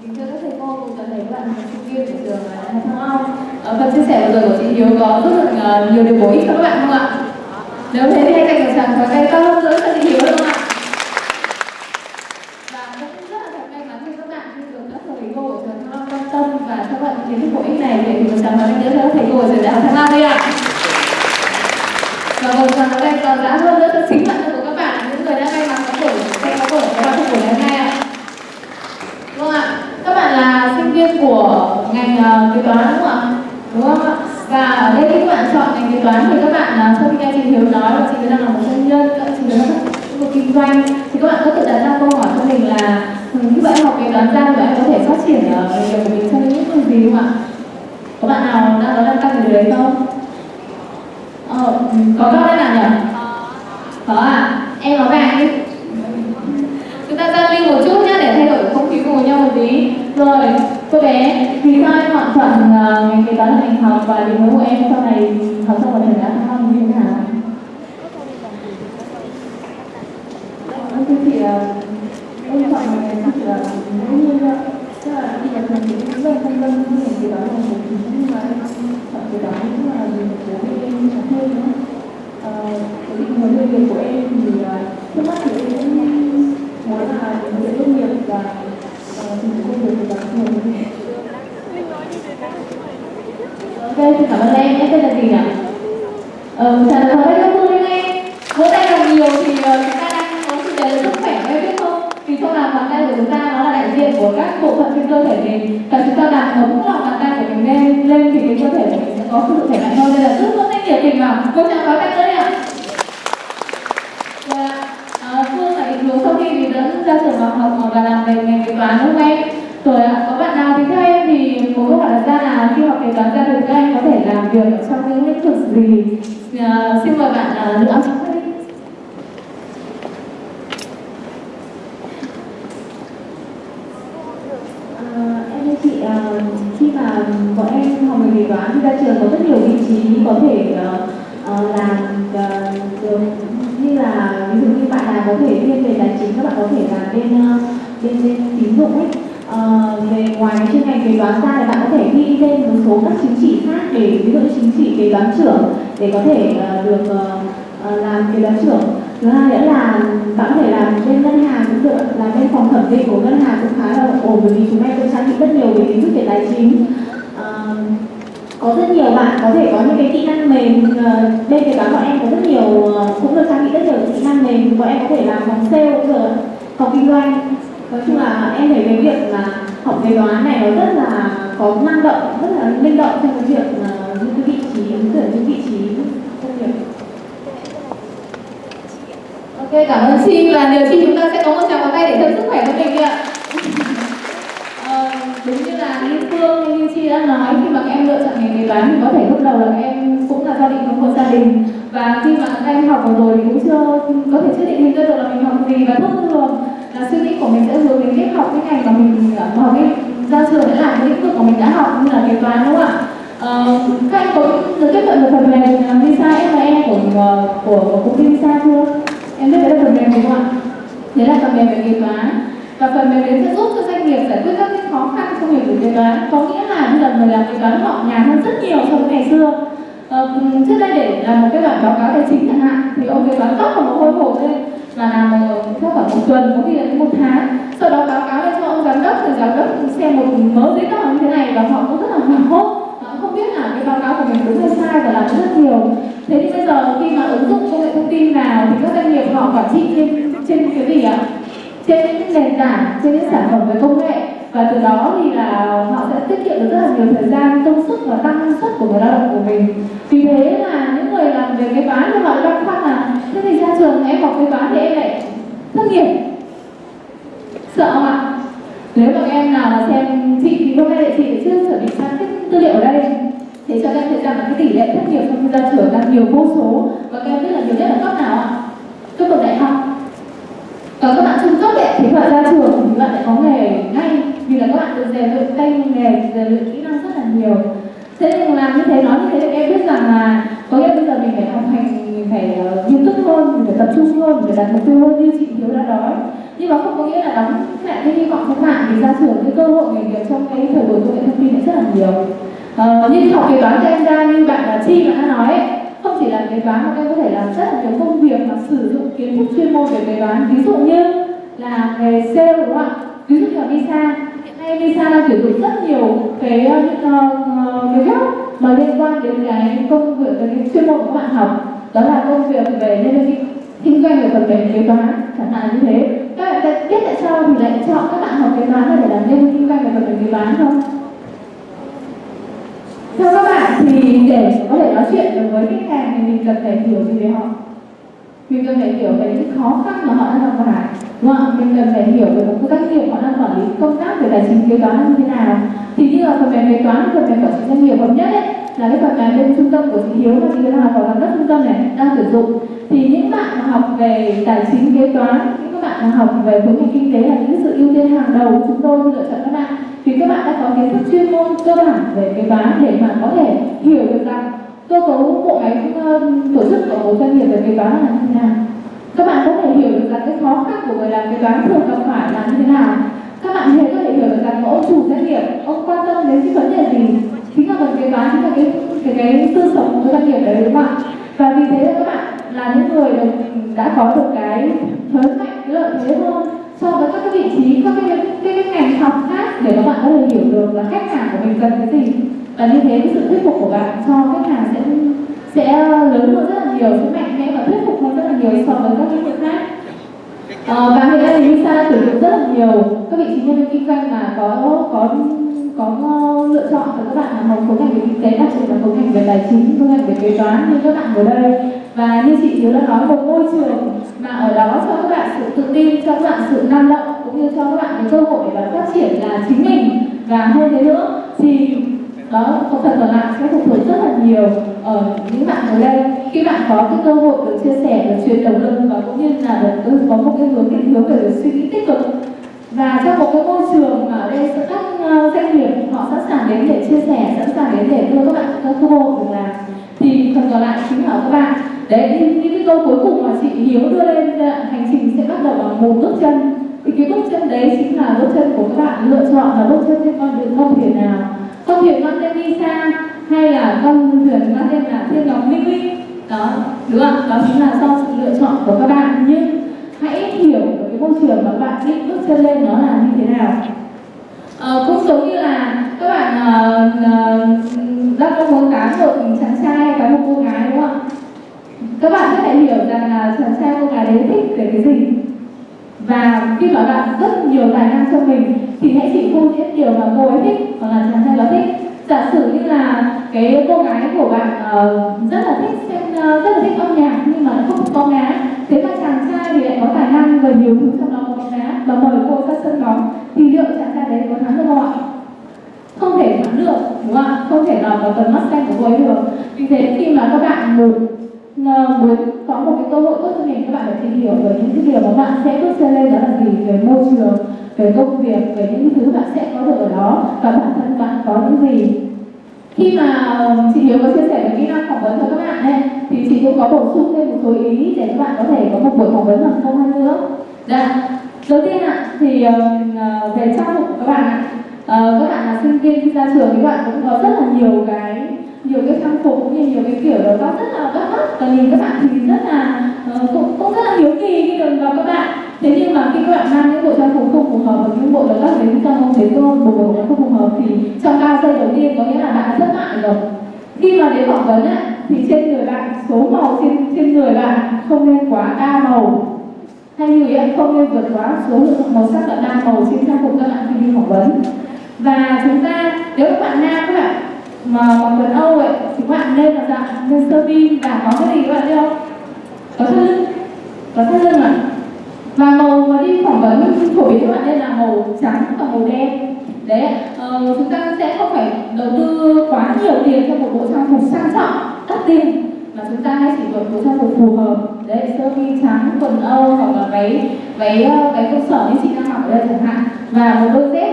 kính thưa các thầy cô, cùng toàn thể các bạn sinh viên của trường Đại học Thăng Long. Ờ, phần chia sẻ vừa rồi của chị Hiếu có rất là ờ, nhiều điều bổ ích cho các bạn không ạ? Nếu thế thì hãy dành một tràng pháo tay to hơn nữa cho chị Hiếu được không ạ? Và cũng rất là thật may mắn khi các bạn khi được các thầy cô của trường Thăng Long quan tâm và cho bạn kiến thức bổ ích này để thì một tràng pháo tay nữa cho các thầy cô của trường Đại học Thăng Long đi ạ. Và một tràng pháo tay còn đã hơn nữa cho chính bản thân của các bạn những người đã may mắn có buổi hay có buổi có buổi ngày hôm nay ạ. Vâng ạ, các bạn là sinh viên của ngành uh, kế toán đúng không ạ? Đúng không ạ? Và ở đây các bạn chọn ngành kế toán thì các bạn uh, sau khi nghe chị Hiếu nói là chị đang là một doanh nhân, các chị đang là một kinh doanh thì các bạn có tự đặt ra câu hỏi cho mình là ừ, như vậy học kế toán ra thì bạn có thể phát triển uh, nghề nghiệp của mình trong những công gì không ạ? Có bạn nào đang có đang tăng về điều đấy không? Ờ, ừ, có các bạn nào nhỉ? Có à? Em nói vàng đi chúng ta giao lưu một chút nhé để thay đổi không khí cùng nhau một tí rồi cô bé vì sao em chọn Ờ, ngày kế toán là ngành học và định hướng của em. Sau này học xong vào trường đại học như thế nào Vâng, thưa chị, ờ, em chọn ngành học là ngẫu nhiên thôi. Tức là khi mà trường thì cũng rất là phân vân với ngành kế toán là một thứ nhưng mà em chọn kế toán cũng là vì một bố mẹ em học thêm nữa. Ờ, cái định hướng nghề nghiệp của em thì ờ, trước mắt thì em cũng muốn là luyện tốt nghiệp và tìm công việc của bản thân Ok, xin cảm ơn em. Em tên là gì nhỉ? Ờ, trả lời hỏi các cô lên em. Vỗ tay làm nhiều thì ờ, chúng ta đang có chủ đề sức khỏe em biết không? Vì trong làm bàn tay của chúng ta nó là đại diện của các bộ phận trên cơ thể mình và chúng ta làm ấm lòng bàn tay của mình lên lên thì cái cơ thể của mình sẽ có sự khỏe mạnh hơn nên là rất rất nhiệt tình vào. Một chào có tay nữa ạ. Dạ, ờ, và Phương là định hướng sau khi mình đã ra trường học học và làm về ngành kế toán đúng không em? Là khi học kế toán ra thì các anh có thể làm việc ở trong những lĩnh vực gì? À, xin mời bạn à, Nữ À, em chị, à, khi mà bọn em học về kế toán thì ra trường có rất nhiều vị trí có thể uh, làm uh, được. Như là ví dụ như bạn nào có thể thiên về tài chính các bạn có thể làm bên uh, bên bên tín dụng ấy. Ờ, về ngoài cái chuyên ngành kế toán ra thì bạn có thể ghi lên một số các chứng chỉ khác để ví dụ chứng chỉ kế toán trưởng để có thể uh, được uh, uh, làm kế toán trưởng. Thứ hai nữa là bạn có thể làm bên ngân hàng cũng được làm bên phòng thẩm định của ngân hàng cũng khá là ổn bởi vì chúng em cũng trang bị rất nhiều về kiến thức về tài chính. Uh, có rất nhiều bạn có thể có những cái kỹ năng mềm uh, bên kế toán bọn em có rất nhiều uh, cũng được trang bị rất nhiều kỹ năng mềm. Bọn em có thể làm phòng sale cũng được phòng kinh doanh nói chung là em thấy cái việc là học kế toán này nó rất là có năng động rất là linh động trong cái việc uh, những cái vị trí ứng tuyển những vị trí công việc Ok, cảm ơn Chi và điều Chi chúng ta sẽ có một tràng pháo tay để thêm sức khỏe cho mình ạ. Ờ, đúng như là như Phương như Chi đã nói khi mà các em lựa chọn ngành kế toán thì có thể lúc đầu là các em cũng là do định hướng của gia đình. Và khi mà các em học vào rồi thì cũng chưa có thể chưa định hình ra được là mình học gì và thông thường là suy nghĩ của mình sẽ hướng đến cái học cái ngành mà mình ờ, học cái ra trường đã làm cái lĩnh vực của mình đã học như là kế toán đúng không ạ? Uh, các anh có được tiếp cận được phần mềm visa FME của ờ, của, của công ty visa chưa? Em biết đấy là phần mềm đúng không ạ? Đấy là phần mềm về kế toán và phần mềm đấy sẽ giúp cho doanh nghiệp giải quyết các cái khó khăn trong việc kế toán có nghĩa là bây giờ người làm kế toán họ nhàn hơn rất nhiều so với ngày xưa Uh, trước đây để làm một cái bản báo cáo tài chính chẳng hạn thì ông kế toán tóc còn một hôi hộp lên và làm theo khoảng một tuần, có khi là đến một tháng. Sau đó báo cáo lên cho ông giám đốc, thì giám đốc xem một mớ giấy tờ như thế này và họ cũng rất là hoảng hốt. Họ không biết là cái báo cáo của mình đúng hay sai và làm rất nhiều. Thế thì bây giờ khi mà ứng dụng công nghệ thông tin vào thì các doanh nghiệp họ quản trị trên trên cái gì ạ? Trên những nền tảng, trên những sản phẩm về công nghệ. Và từ đó thì là họ sẽ tiết kiệm được rất là nhiều thời gian, công sức và tăng năng suất của người lao động của mình. Vì thế là những về cái toán nhưng mà băn khoăn là à? thế thì ra trường em học cái toán thì em lại thất nghiệp. Sợ mà nếu mà các em nào mà xem chị thì hôm nay chị chưa chuẩn bị sang cái tư liệu ở đây. Thế cho các em thấy rằng là cái tỷ lệ thất nghiệp trong ra trường đang nhiều vô số. Và các em biết là nhiều nhất là cấp nào ạ? Cấp bậc đại học. Và các bạn trung cấp ấy, thì các bạn ra trường thì các bạn lại có nghề ngay. Vì là các bạn được rèn luyện tay nghề rèn luyện kỹ năng rất là nhiều. Thế nên làm như thế nói như thế thì em biết rằng là có nghĩa bây giờ mình phải học hành mình phải uh, nghiêm túc hơn mình phải tập trung hơn mình phải đặt mục tiêu hơn như chị hiếu đã nói. Nhưng mà không có nghĩa là đóng lại cái hy vọng không bạn thì ra trường cái cơ hội nghề nghiệp trong cái thời buổi công nghệ thông tin rất là nhiều. Ờ, uh, như học kế toán cho em ra như bạn là chi bạn đã nói ấy, không chỉ là kế toán mà em có thể làm rất là nhiều công việc mà sử dụng kiến thức chuyên môn về kế toán. Ví dụ như là nghề sale đúng không ạ? Ví dụ như là visa hiện nay visa đang sử dụng rất nhiều cái uh, cái mà liên quan đến cái công việc, cái chuyên môn của các bạn học, đó là công việc về nhân viên kinh doanh về phần mềm kế toán, chẳng hạn như thế. Các bạn biết tại sao thì lại chọn các bạn học kế toán để làm nhân viên kinh doanh về phần mềm kế toán không? Theo các bạn thì để có thể nói chuyện được với khách hàng thì mình cần phải hiểu gì về họ? Mình cần phải hiểu về những khó khăn mà họ đang gặp phải. Đúng không? mình cần phải hiểu về một doanh nghiệp họ đang quản lý công tác về tài chính kế toán như thế nào. Ờ, phần mềm kế toán, phần mềm quản trị doanh nghiệp hợp nhất ấy, là cái phần mềm bên trung tâm của chị Hiếu và chị Hiếu học vào giám đốc trung tâm này, đang sử dụng. Thì những bạn mà học về tài chính kế toán, những các bạn mà học về khối ngành kinh tế là những sự ưu tiên hàng đầu của chúng tôi lựa chọn các bạn. Vì các bạn đã có kiến thức chuyên môn cơ bản về kế toán để mà có thể hiểu được rằng cơ cấu bộ máy ờ, tổ chức của một doanh nghiệp về kế toán là như thế nào. Các bạn có thể hiểu được là cái khó khăn của người làm kế toán thường gặp phải là như thế nào. Các bạn có thể chủ doanh nghiệp ông quan tâm đến cái vấn đề gì? Chính là phần kế toán chính là cái cái cái tư sống của doanh nghiệp đấy đúng không ạ? Và vì thế là các bạn là những người được, đã có được cái thế mạnh cái lợi thế hơn so với các cái vị trí các cái, cái, cái ngành học khác để các bạn có thể hiểu được là khách hàng của mình cần cái gì. Và như thế cái sự thuyết phục của bạn cho khách hàng sẽ sẽ lớn hơn rất là nhiều sẽ mạnh mẽ và thuyết phục hơn rất là nhiều so với các lĩnh vực khác. Ờ, à, và hiện nay thì Lisa sử dụng rất là nhiều. Các vị trí nhân viên kinh doanh mà có có có ờ, lựa chọn cho các bạn là một khối ngành về kinh tế đặc biệt là khối ngành về tài chính khối ngành về kế toán như các bạn ở đây. Và như chị Hiếu đã nói một môi trường mà ở đó cho các bạn sự tự tin cho các bạn sự năng động cũng như cho các bạn cái cơ hội để phát triển là chính mình. Và hơn thế nữa thì đó, có phần còn lại sẽ phụ thuộc rất là nhiều ở những bạn ở đây. Khi bạn có cái cơ hội được chia sẻ được truyền động lực và cũng như là được ừ, có một cái hướng định hướng về suy nghĩ tích cực. Và trong một cái môi trường mà ở đây các ờ, doanh nghiệp họ sẵn sàng đến để chia sẻ, sẵn sàng đến để đưa các bạn các cơ hội được làm, thì phần còn lại chính là các bạn. Đấy, những cái câu cuối cùng mà chị hiếu đưa lên ờ, hành trình sẽ bắt đầu bằng một bước chân. Thì cái bước chân đấy chính là bước chân của các bạn lựa chọn là bước chân trên con đường con thuyền nào không thuyền mang tên Lisa hay là con thuyền mang tên là thiên ngọc minh minh. Đó đúng không? Đó chính là do sự lựa chọn của các bạn. Nhưng hãy hiểu được cái môi trường mà bạn định bước chân lên nó là như thế nào. À, cũng giống như là các bạn uh, uh, đang mong muốn cá một chàng trai có một cô gái đúng không ạ? Các bạn có thể hiểu rằng là chàng trai cô gái đấy thích về cái gì và khi mà bạn rất nhiều tài năng cho mình thì hãy chỉ phô diễn điều mà cô ấy thích hoặc là chàng trai đó thích. Giả sử như là cái cô gái của bạn uh, rất là thích xem uh, rất là thích âm nhạc nhưng mà không có ngá thế mà chàng trai thì lại có tài năng và nhiều thứ trong đó có ngá và mời cô ra sân bóng thì liệu chàng trai đấy có thắng được không ạ? Không thể thắng được đúng không ạ? Không thể lọt vào tầm mắt xanh của cô ấy được. Vì thế khi mà các bạn một Ờ, muốn có một cái cơ hội tốt cho mình các bạn phải tìm hiểu về những cái điều mà bạn sẽ bước chân lên đó là gì? Về môi trường về công việc về những thứ bạn sẽ có được ở đó. Và bản thân bạn có những gì? Khi mà chị Hiếu có chia sẻ về kỹ năng phỏng vấn cho các bạn ấy, thì chị cũng có bổ sung thêm một số ý để các bạn có thể có một buổi phỏng vấn bằng không hơn nữa. Dạ. Đầu tiên ạ, thì ờ, về trang phục của các bạn ạ, ờ, các bạn là sinh viên khi ra trường thì các bạn cũng có rất là nhiều cái nhiều cái trang phục cũng như nhiều cái kiểu đó. Rất là bắt mắt và nhìn các bạn thì rất là uh, cũng cũng rất là hiếu kỳ khi được gặp các bạn. Thế nhưng mà khi các bạn mang những bộ trang phục không phù hợp và những bộ đầu các đến trong không thấy tôn bộ đồ không phù hợp thì trong ba giây đầu tiên có nghĩa là bạn đã thất bại rồi. Khi mà đến phỏng vấn á, thì trên người bạn số màu trên trên người bạn không nên quá đa màu. Hay như vậy không nên vượt quá số lượng màu sắc là đa màu trên trang phục các bạn khi đi phỏng vấn. Và chúng ta nếu các bạn nam các bạn mà bằng quần âu ấy thì các bạn nên là dạng nên sơ mi và có cái gì các bạn biết không? Có thắt lưng có thắt lưng à? Và màu mà đi phỏng vấn phổ biến các bạn nên là màu trắng và màu đen. Đấy ờ, chúng ta sẽ không phải đầu tư quá nhiều tiền cho một bộ trang phục sang trọng đắt tiền mà chúng ta hãy chỉ chọn bộ trang phục phù hợp. Đấy sơ mi trắng quần âu hoặc là váy váy ờ, váy công sở như chị đang mặc ở đây chẳng hạn. Và một đôi dép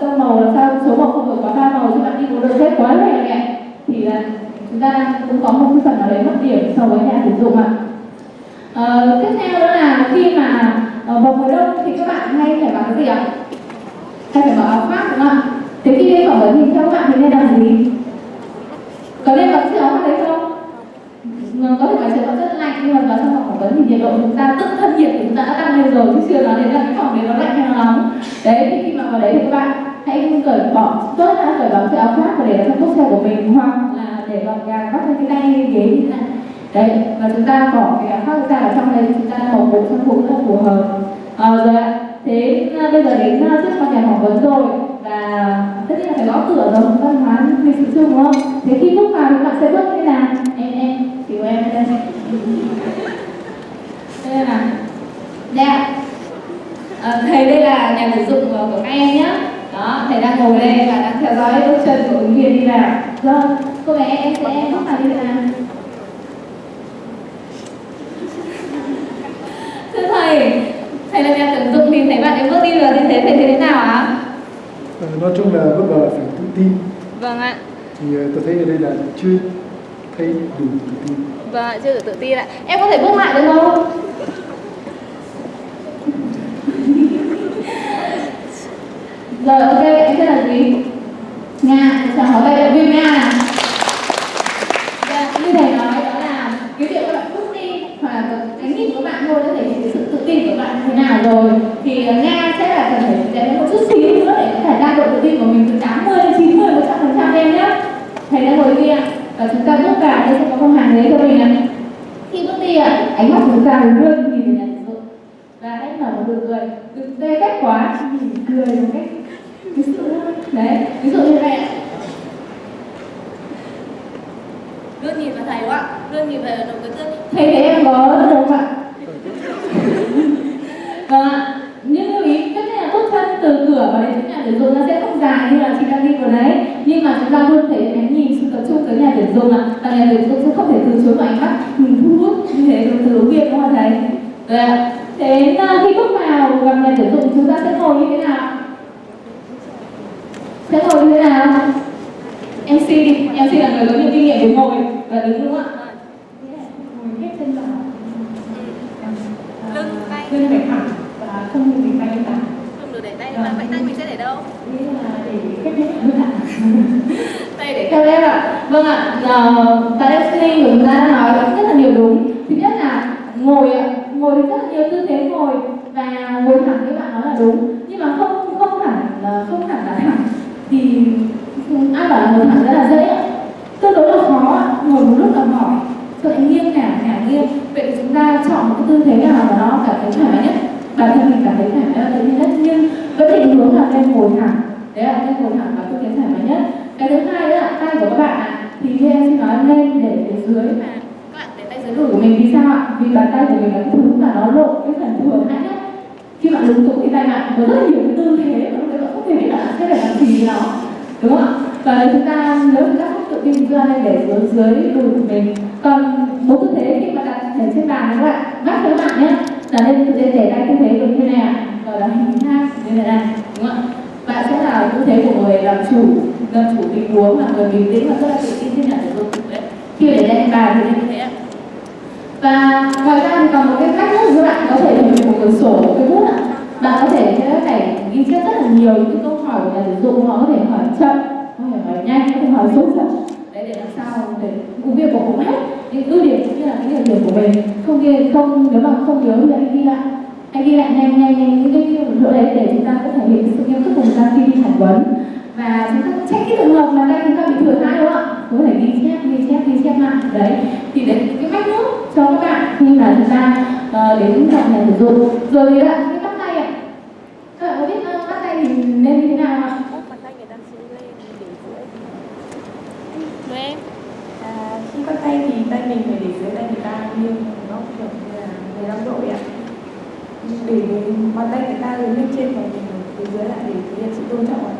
sơn màu làm sao? Số màu không được quá ba màu chứ bạn đi một đôi dép quá lẻ lẹ thì là chúng ta cũng có một cái phần nào đấy mất điểm so với nhà sử dụng ạ. À. tiếp theo đó là khi mà ờ, vào mùa đông thì các bạn hay phải mặc cái gì ạ? Hay phải mặc áo khoác, đúng không ạ? Thế khi đi phỏng vấn thì theo các bạn thì nên làm gì? Có nên mặc chiếc áo khoác đấy không? Vâng, có thể ngoài trời nó rất lạnh, nhưng mà vào trong phòng phỏng vấn thì nhiệt độ chúng ta tức thân nhiệt của chúng ta đã tăng lên rồi, chứ chưa nói đến là cái phòng đấy nó lạnh hay nó nóng. Đấy, thì khi mà vào đấy thì các bạn hãy cởi bỏ tốt là cởi bỏ chiếc áo khoác và để vào trong cốc xe của mình hoặc là để gọn gàng bắt lên cái tay ghế như thế này. Đấy và chúng ta bỏ cái áo khoác ra ở trong đây chúng ta một bộ trang phục rất phù hợp. À, rồi ạ. Thế à, bây giờ đến à, trước con nhà phỏng vấn rồi và tất nhiên là phải gõ cửa rồi văn hóa lịch sự chung đúng không? Thế khi bước vào thì bạn sẽ bước như thế nào? Em em chị của em đây. Đây là dạ à, thầy đây là nhà tuyển dụng của các em nhé đó thầy đang ngồi đây và đang theo dõi bước chân của ứng viên đi vào vâng cô bé em sẽ em bước vào đi nào. Thưa thầy thầy là nhà tuyển dụng thì thấy bạn ấy bước đi vào như thế thầy thấy thế nào ạ? À, nói chung là bước vào là phải tự tin. Vâng ạ. Thì tôi thấy ở đây là chưa thấy đủ tự tin. Vâng ạ chưa đủ tự tin ạ. Em có thể bước lại được không rồi, ok, em tên là gì? Nga, chào hỏi tay động viên nga dạ, như thầy nói, đó là cái việc các bạn bước đi, hoặc là cái nhìn của bạn thôi đã thể hiện sự tự tin của bạn như thế nào rồi. Thì ờ, nga sẽ là cần phải dạy một chút xíu nữa để có thể đạt độ tự tin của mình từ 80 đến 90 một trăm phần trăm em nhé thầy đang ngồi kia, và chúng ta bước vào đây, sẽ có con hàng đấy cho mình này khi bước đi ạ, ánh mắt chúng ta luôn nhìn nhận nhà và hãy nở một nụ cười, đừng tê cách quá, chỉ cười một cách ví dụ đấy ví dụ như vậy ạ. Luôn nhìn vào thầy quá. Luôn nhìn về nụ cười tươi thầy thấy em có được không ạ. Vâng ạ. Nhưng lưu ý tất nhiên là bước chân từ cửa vào đến nhà tuyển dụng nó sẽ không dài như là chị đang đi vừa đấy. Nhưng mà chúng ta luôn thể ánh nhìn sự tập trung tới nhà tuyển dụng ạ. Và nhà tuyển dụng sẽ không thể từ chối vào ánh mắt. Mình thu hút như thế từ từ đúng không thầy? Rồi ạ. Thế khi bước vào gặp nhà tuyển dụng chúng ta sẽ ngồi như thế nào sẽ ngồi như thế nào? MC đi. MC là người có nhiều kinh nghiệm về ngồi và đứng đúng không ạ? Ngồi hết chân vào lưng tay. Lưng phải thẳng và không được để tay thẳng. Không được để tay mà vậy tay mình sẽ để đâu? Nghĩa là để kết hết với thẳng tay để theo em ạ. Vâng ạ. Tại listening của chúng ta đã nói rất là nhiều đúng. Thứ nhất là ngồi ạ. Ngồi rất là nhiều tư thế ngồi. Và ngồi thẳng như bạn nói là đúng. Nhưng mà không không hẳn là không hẳn là thẳng thì ai bảo là ngồi thẳng rất là dễ tương đối là khó ngồi một lúc là mỏi. Cho nghiêng ngả ngả nghiêng vậy chúng ta chọn một cái tư thế nào mà nó cảm thấy thoải mái nhất? Bản thân mình cảm thấy thoải mái là tự nhiên nhất nhưng vẫn định hướng là nên ngồi thẳng. Đấy là nên ngồi thẳng là tư thế thoải mái nhất. Cái thứ hai đó là tay của các bạn ạ. Thì như em xin nói nên để phía dưới. Mà các bạn để tay dưới đùi của mình vì sao ạ? Vì bàn tay của mình là cái thứ mà nó lộ cái phần thừa hại nhất. Khi bạn lúng túng thì tay bạn có rất là nhiều cái tư thế mà cái sẽ phải làm gì với nó đúng không ạ? Và nếu chúng ta, nếu chúng ta không tự tin chúng ta để dưới dưới đùi của mình. Còn bốn tư thế khi mà đặt để trên bàn các bạn bắt các bạn nhé. Là nên để để tay tư thế như thế này ạ. Gọi là hình thang như thế này đúng không ạ? Bạn sẽ là tư thế của người làm chủ làm chủ tình huống là người bình tĩnh và rất là tự tin trên nhận được công đấy. Khi để lên bàn thì như thế ạ. Và ngoài ra thì còn một cái cách nữa là bạn có thể dùng một cuốn sổ một cái bút ạ. Bạn có thể thế này ghi chép rất là nhiều những câu hỏi của nhà tuyển dụng họ có thể hỏi chậm có thể hỏi nhanh có thể hỏi sốt chậm. Đấy để làm sao để công việc của cũng hết. Những ưu điểm cũng như là cái nhược điểm của mình. Không ghi không nếu mà không nhớ thì anh ghi lại. Anh ghi lại nhanh nhanh nhanh những cái chỗ đấy để chúng ta có thể hiện sự nghiêm túc của chúng ta khi đi phỏng vấn. Và chúng ta check cái trường hợp mà đây chúng ta bị thừa thai đúng không? Ạ có thể ghi chép ghi chép ghi chép lại. Đấy thì đấy cái cách nước cho các bạn. Khi mà chúng ta uh, đến gặp nhà tuyển dụng rồi thì ạ các bạn có biết uh, bắt tay thì nên như thế nào ạ bàn tay người ta sẽ lên để dưới Đúng em À, khi bắt tay thì tay mình phải để dưới tay người ta nghiêng nó kiểu như là 15 độ vậy ạ để bàn tay người ta lên trên và mình từ dưới lại để thể hiện sự tôn trọng ạ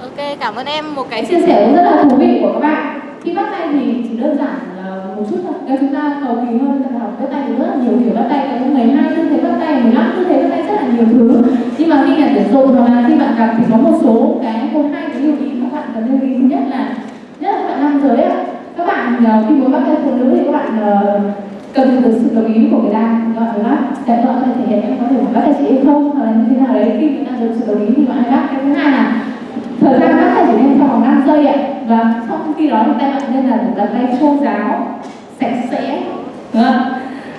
ok cảm ơn em một cái chia sẻ cũng rất là thú vị của các bạn. Khi bắt tay thì chỉ đơn giản là một chút thôi. Nếu chúng ta cầu kỳ hơn là học bắt tay thì rất là nhiều kiểu bắt tay. Có 12 tư thế bắt tay 15 tư thế bắt tay rất là nhiều thứ. Nhưng mà khi nhận tuyển dụng hoặc là khi bạn gặp thì có một số cái một hai cái lưu ý các bạn cần lưu ý thứ nhất là nhất là các bạn nam giới ạ. Các bạn ờ, khi muốn bắt tay phụ nữ thì các bạn ờ, cần được sự đồng ý của người ta các bạn bắt. không? Để có thể thể hiện em có thể bắt tay chị hay không, hoặc là như thế nào đấy. Khi người ta được sự đồng ý thì bạn hãy bắt. Cái thứ hai là thời gian các tay chỉ nên trong vòng 5 giây ạ và trong khi đó thì tay bạn nên là đặt tay khô ráo sạch sẽ đúng không?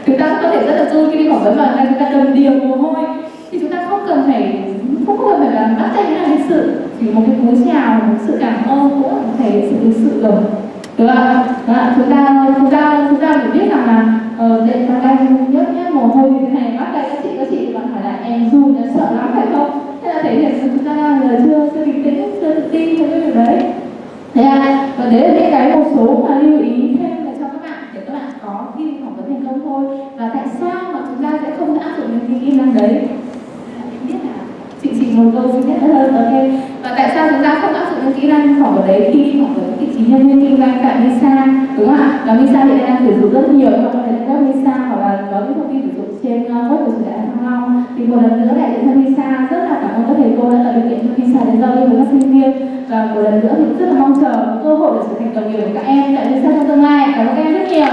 chúng ta có thể rất là vui khi đi phỏng vấn mà chúng ta cần điều mồ hôi thì chúng ta không cần phải không cần phải là bắt tay như là sự chỉ một cái cú chào một sự cảm ơn cũng là thể sự lịch sự rồi được không? Chúng ta chúng ta chúng ta phải biết rằng là ờ, dạy mà đang nhớt nhé mồ hôi như thế này bắt tay các chị các chị thì bạn hỏi là em run sợ lắm phải không? Thế là thể hiện là chúng ta là chưa chưa bình tĩnh chưa tự tin với cái việc đấy. Thế à, và đấy là những cái một số mà lưu ý thêm là cho các bạn để các bạn có khi phỏng vấn thành công thôi. Và tại sao mà chúng ta sẽ không áp dụng những cái kỹ năng đấy? Biết là chị chỉ một câu duy nhất hơn ok. Và tại sao chúng ta không áp dụng những kỹ năng phỏng vấn đấy khi phỏng vấn vị trí nhân viên kinh doanh tại Visa đúng không ạ? Và Visa hiện nay đang sử dụng rất nhiều các bạn có thể Visa hoặc là có những thông tin sử dụng trên ờ, web của trường đại học mong thì một lần nữa đại diện cho Visa rất là cảm ơn các thầy cô đã tạo điều kiện cho Visa đến giao lưu với các sinh viên. Và một lần nữa thì rất là mong chờ cơ hội để trở thành đồng nghiệp của các em tại Visa trong tương lai. Cảm ơn các em rất nhiều.